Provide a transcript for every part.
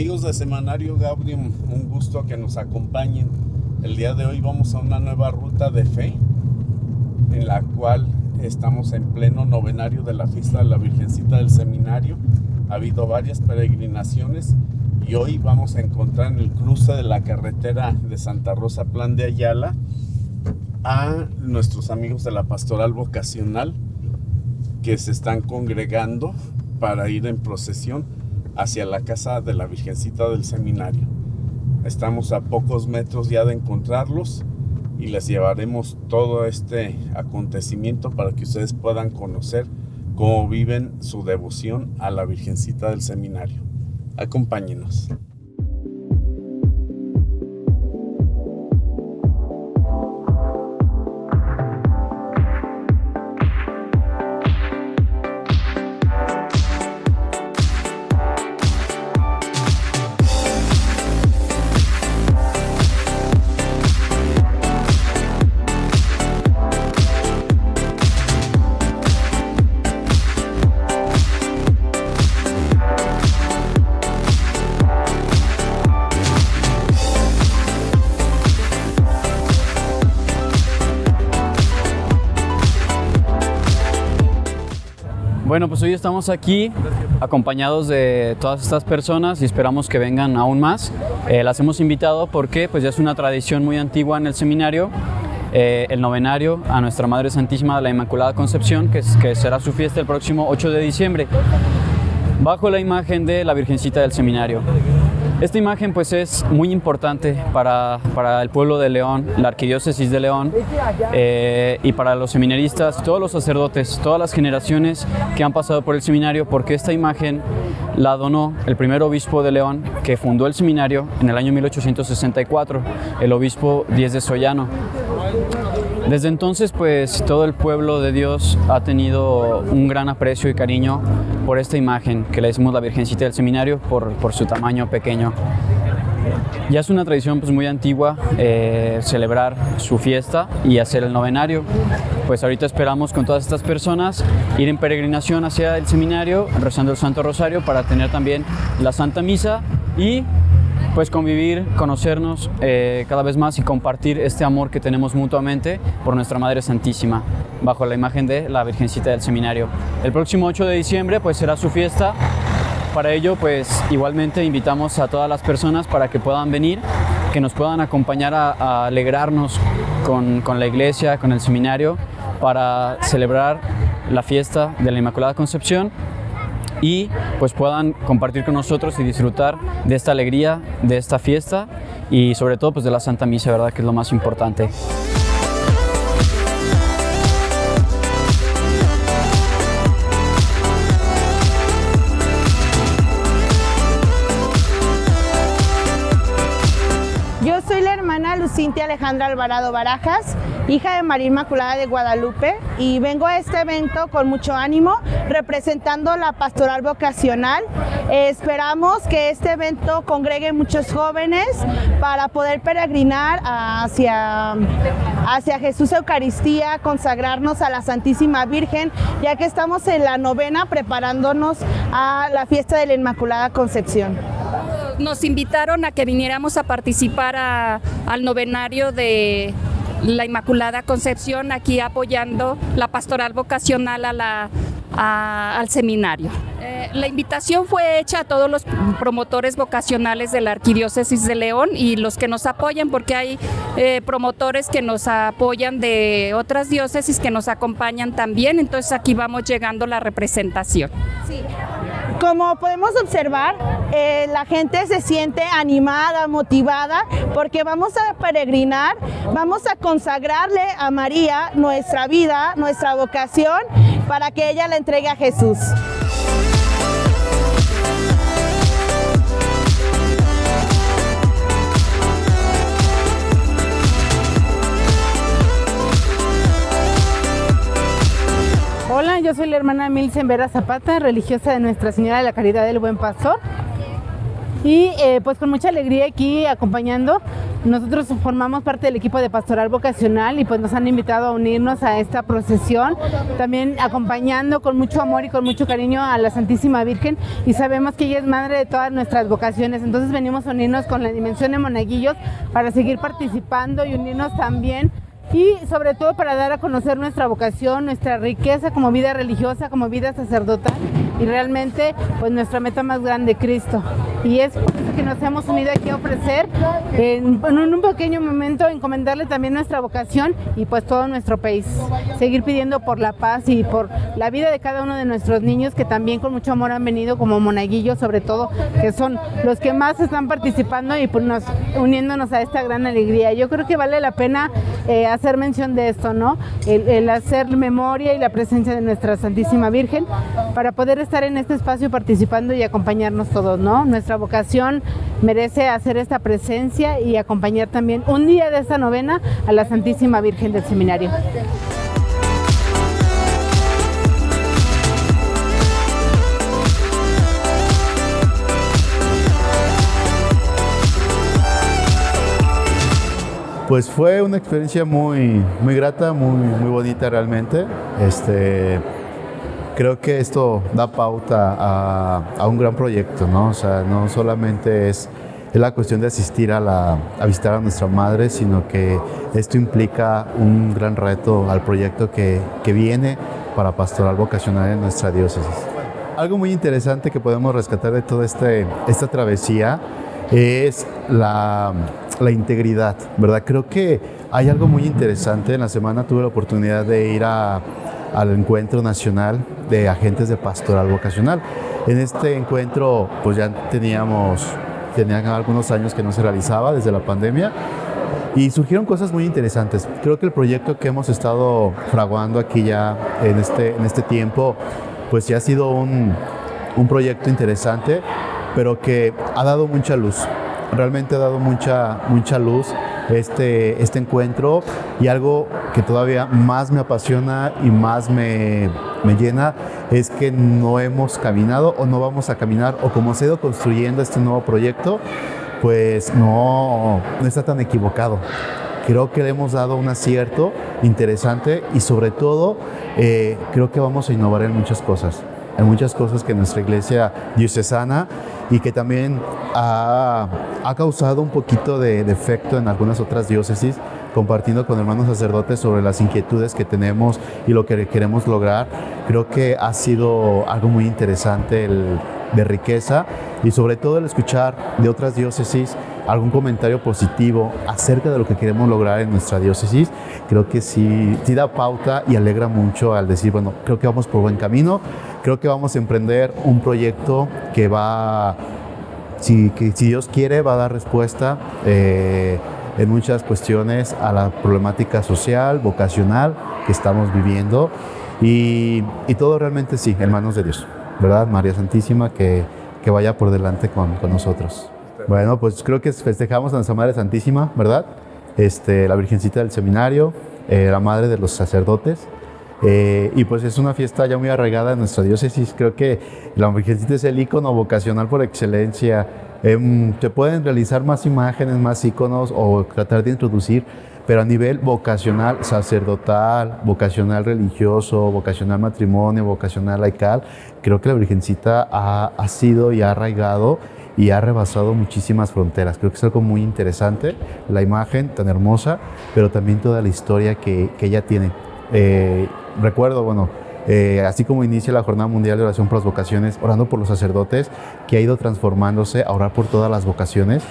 Amigos de Semanario Gaudium, un gusto que nos acompañen. El día de hoy vamos a una nueva ruta de fe en la cual estamos en pleno novenario de la fiesta de la Virgencita del Seminario. Ha habido varias peregrinaciones y hoy vamos a encontrar en el cruce de la carretera de Santa Rosa Plan de Ayala a nuestros amigos de la pastoral vocacional que se están congregando para ir en procesión hacia la casa de la Virgencita del Seminario. Estamos a pocos metros ya de encontrarlos y les llevaremos todo este acontecimiento para que ustedes puedan conocer cómo viven su devoción a la Virgencita del Seminario. Acompáñenos. Bueno, pues hoy estamos aquí acompañados de todas estas personas y esperamos que vengan aún más. Eh, las hemos invitado porque pues ya es una tradición muy antigua en el seminario, eh, el novenario a Nuestra Madre Santísima de la Inmaculada Concepción, que, que será su fiesta el próximo 8 de diciembre, bajo la imagen de la Virgencita del Seminario. Esta imagen pues es muy importante para, para el pueblo de León, la arquidiócesis de León eh, y para los seminaristas, todos los sacerdotes, todas las generaciones que han pasado por el seminario porque esta imagen la donó el primer obispo de León que fundó el seminario en el año 1864, el obispo Díez de Sollano. Desde entonces, pues todo el pueblo de Dios ha tenido un gran aprecio y cariño por esta imagen que le decimos la Virgencita del Seminario por, su tamaño pequeño. Ya es una tradición pues, muy antigua eh, celebrar su fiesta y hacer el novenario. Pues ahorita esperamos con todas estas personas ir en peregrinación hacia el seminario, rezando el Santo Rosario para tener también la Santa Misa y pues convivir, conocernos eh, cada vez más y compartir este amor que tenemos mutuamente por nuestra Madre Santísima, bajo la imagen de la Virgencita del Seminario. El próximo 8 de diciembre pues será su fiesta, para ello pues igualmente invitamos a todas las personas para que puedan venir, que nos puedan acompañar a, alegrarnos con, con la iglesia, con el seminario, para celebrar la fiesta de la Inmaculada Concepción y pues puedan compartir con nosotros y disfrutar de esta alegría, de esta fiesta y sobre todo pues de la Santa Misa, ¿verdad? Que es lo más importante. Yo soy la hermana Lucintia Alejandra Alvarado Barajas, hija de María Inmaculada de Guadalupe y vengo a este evento con mucho ánimo representando la pastoral vocacional. esperamos que este evento congregue muchos jóvenes para poder peregrinar hacia, hacia Jesús Eucaristía, consagrarnos a la Santísima Virgen, ya que estamos en la novena preparándonos a la fiesta de la Inmaculada Concepción nos invitaron a que viniéramos a participar al novenario de la Inmaculada Concepción, aquí apoyando la pastoral vocacional a la, al seminario. Eh, la invitación fue hecha a todos los promotores vocacionales de la Arquidiócesis de León y los que nos apoyan, porque hay eh, promotores que nos apoyan de otras diócesis que nos acompañan también, entonces aquí vamos llegando la representación. Sí. Como podemos observar, eh, la gente se siente animada, motivada, porque vamos a peregrinar, vamos a consagrarle a María nuestra vida, nuestra vocación, para que ella la entregue a Jesús. Hola, yo soy la hermana Milsen Vera Zapata, religiosa de Nuestra Señora de la Caridad del Buen Pastor. Y eh, pues con mucha alegría aquí acompañando. Nosotros formamos parte del equipo de pastoral vocacional y pues nos han invitado a unirnos a esta procesión, también acompañando con mucho amor y con mucho cariño a la Santísima Virgen. Y sabemos que ella es madre de todas nuestras vocaciones, entonces venimos a unirnos con la dimensión de monaguillos para seguir participando y unirnos también y sobre todo para dar a conocer nuestra vocación, nuestra riqueza como vida religiosa, como vida sacerdotal y realmente pues nuestra meta más grande, Cristo. Y es por que nos hemos unido aquí a ofrecer en, en, un pequeño momento encomendarle también nuestra vocación y pues todo nuestro país. Seguir pidiendo por la paz y por la vida de cada uno de nuestros niños que también con mucho amor han venido como monaguillos sobre todo, que son los que más están participando y pues nos, uniéndonos a esta gran alegría. Yo creo que vale la pena eh, hacer mención de esto, ¿no? El, el hacer memoria y la presencia de nuestra Santísima Virgen para poder estar en este espacio participando y acompañarnos todos, ¿no? Nuestra vocación merece hacer esta presencia y acompañar también un día de esta novena a la Santísima Virgen del Seminario. Pues fue una experiencia muy, muy grata, muy, muy bonita realmente. Este, creo que esto da pauta a, un gran proyecto, ¿no? O sea, no solamente es, es la cuestión de asistir a, la, a visitar a nuestra madre, sino que esto implica un gran reto al proyecto que, que viene para pastoral vocacional en nuestra diócesis. Algo muy interesante que podemos rescatar de toda este, esta travesía es la, la integridad, ¿verdad? Creo que hay algo muy interesante. En la semana tuve la oportunidad de ir a, al encuentro nacional de agentes de pastoral vocacional. En este encuentro, pues ya teníamos, tenían algunos años que no se realizaba desde la pandemia y surgieron cosas muy interesantes. Creo que el proyecto que hemos estado fraguando aquí ya en este, en este tiempo, pues ya ha sido un, un proyecto interesante, pero que ha dado mucha luz. Realmente ha dado mucha, mucha luz este, este encuentro y algo que todavía más me apasiona y más me, me llena es que no hemos caminado o no vamos a caminar o como se ha ido construyendo este nuevo proyecto, pues no, no está tan equivocado. Creo que le hemos dado un acierto interesante y sobre todo eh, creo que vamos a innovar en muchas cosas en muchas cosas que nuestra iglesia diocesana y que también ha, ha causado un poquito de defecto en algunas otras diócesis, compartiendo con hermanos sacerdotes sobre las inquietudes que tenemos y lo que queremos lograr. Creo que ha sido algo muy interesante el, de riqueza y sobre todo el escuchar de otras diócesis algún comentario positivo acerca de lo que queremos lograr en nuestra diócesis, creo que sí, sí da pauta y alegra mucho al decir, bueno, creo que vamos por buen camino, creo que vamos a emprender un proyecto que va, si, que, si Dios quiere, va a dar respuesta eh, en muchas cuestiones a la problemática social, vocacional que estamos viviendo y, y todo realmente sí, en manos de Dios, ¿verdad? María Santísima, que, que vaya por delante con, con nosotros. Bueno, pues creo que festejamos a nuestra Madre Santísima, ¿verdad? Este, la Virgencita del Seminario, eh, la Madre de los Sacerdotes. Eh, y pues es una fiesta ya muy arraigada en nuestra diócesis. Creo que la Virgencita es el icono vocacional por excelencia. Eh, se pueden realizar más imágenes, más iconos o tratar de introducir, pero a nivel vocacional, sacerdotal, vocacional religioso, vocacional matrimonio, vocacional laical, creo que la Virgencita ha, ha sido y ha arraigado y ha rebasado muchísimas fronteras. Creo que es algo muy interesante, la imagen tan hermosa, pero también toda la historia que, que ella tiene. Eh, recuerdo, bueno, eh, así como inicia la Jornada Mundial de Oración por las Vocaciones, orando por los sacerdotes, que ha ido transformándose a orar por todas las vocaciones.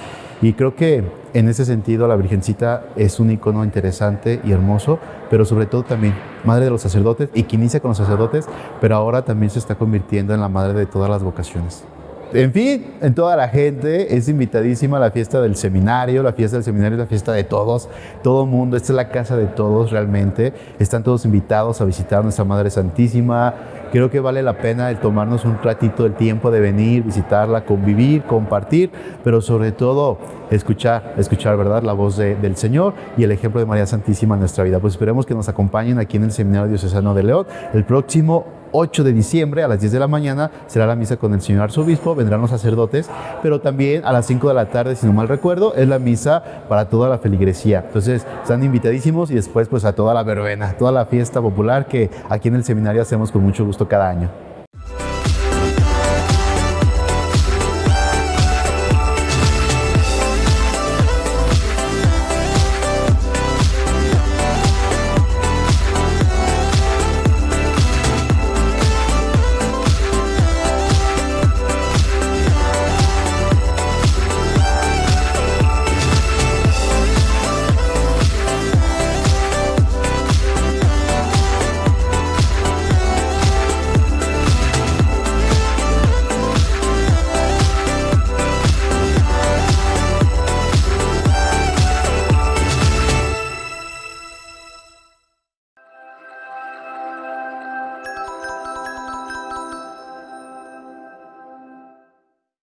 Y creo que en ese sentido la Virgencita es un icono interesante y hermoso, pero sobre todo también madre de los sacerdotes y que inicia con los sacerdotes, pero ahora también se está convirtiendo en la madre de todas las vocaciones. En fin, en toda la gente es invitadísima a la fiesta del seminario. La fiesta del seminario es la fiesta de todos, todo mundo. Esta es la casa de todos realmente. Están todos invitados a visitar a nuestra Madre Santísima. Creo que vale la pena el tomarnos un ratito el tiempo de venir, visitarla, convivir, compartir, pero sobre todo escuchar, escuchar, ¿verdad? La voz de, del Señor y el ejemplo de María Santísima en nuestra vida. Pues esperemos que nos acompañen aquí en el Seminario Diocesano de León el próximo 8 de diciembre a las 10 de la mañana será la misa con el señor arzobispo, vendrán los sacerdotes, pero también a las 5 de la tarde, si no mal recuerdo, es la misa para toda la feligresía. Entonces, están invitadísimos y después pues a toda la verbena, toda la fiesta popular que aquí en el seminario hacemos con mucho gusto cada año.